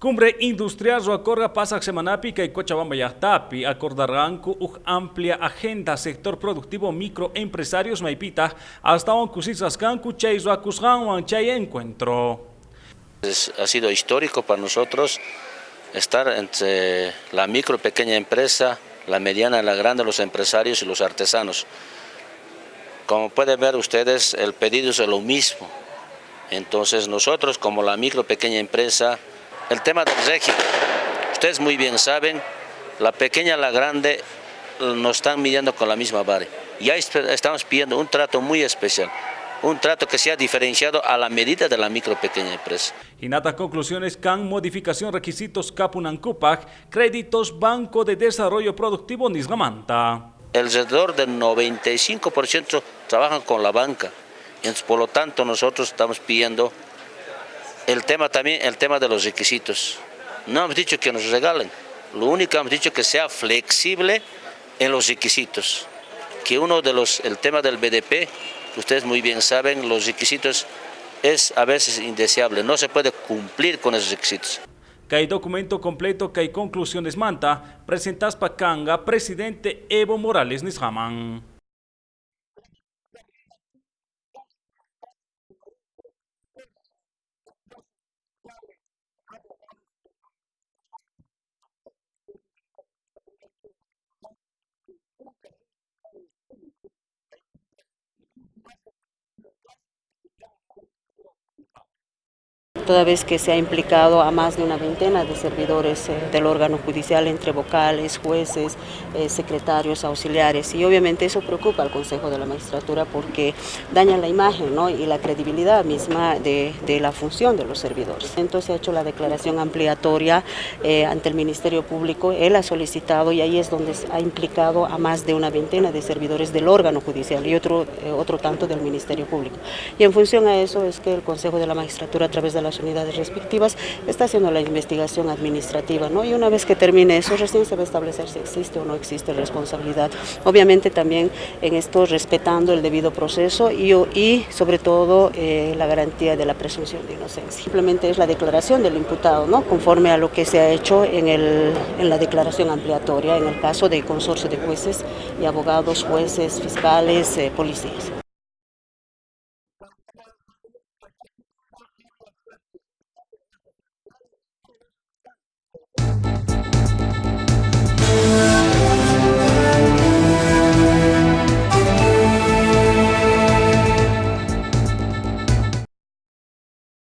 Cumbre Industrial Roacorga pasa Semanapica y Cochabamba Yahtapi acordarán con una amplia agenda sector productivo microempresarios maipita hasta un cusisascan cuchay roacusgan chay encuentro. ha sido histórico para nosotros estar entre la micro pequeña empresa, la mediana, la grande, los empresarios y los artesanos. Como pueden ver ustedes, el pedido es lo mismo. Entonces nosotros como la micro pequeña empresa, el tema del régimen, ustedes muy bien saben, la pequeña y la grande nos están midiendo con la misma vara. Ya estamos pidiendo un trato muy especial, un trato que sea diferenciado a la medida de la micro pequeña empresa. Y nada conclusiones can modificación requisitos Capunan créditos Banco de Desarrollo Productivo Nisgamanta. Alrededor del 95% trabajan con la banca, entonces por lo tanto nosotros estamos pidiendo el tema también, el tema de los requisitos. No hemos dicho que nos regalen, lo único que hemos dicho que sea flexible en los requisitos. Que uno de los, el tema del BDP, ustedes muy bien saben, los requisitos es a veces indeseable, no se puede cumplir con esos requisitos. Hay documento completo hay conclusiones manta, presentas para Kanga, presidente Evo Morales Nishaman. Toda vez que se ha implicado a más de una veintena de servidores eh, del órgano judicial, entre vocales, jueces, eh, secretarios, auxiliares, y obviamente eso preocupa al Consejo de la Magistratura porque daña la imagen y la credibilidad misma de, la función de los servidores. Entonces ha hecho la declaración ampliatoria eh, ante el Ministerio Público, él ha solicitado y ahí es donde ha implicado a más de una veintena de servidores del órgano judicial y otro, otro tanto del Ministerio Público. Y en función a eso es que el Consejo de la Magistratura a través de la unidades respectivas, está haciendo la investigación administrativa, ¿no? Y una vez que termine eso, recién se va a establecer si existe o no existe responsabilidad. Obviamente también en esto respetando el debido proceso y, sobre todo eh, la garantía de la presunción de inocencia. Simplemente es la declaración del imputado, ¿no? Conforme a lo que se ha hecho en, el, en la declaración ampliatoria, en el caso de consorcio de jueces y abogados, jueces, fiscales, eh, policías.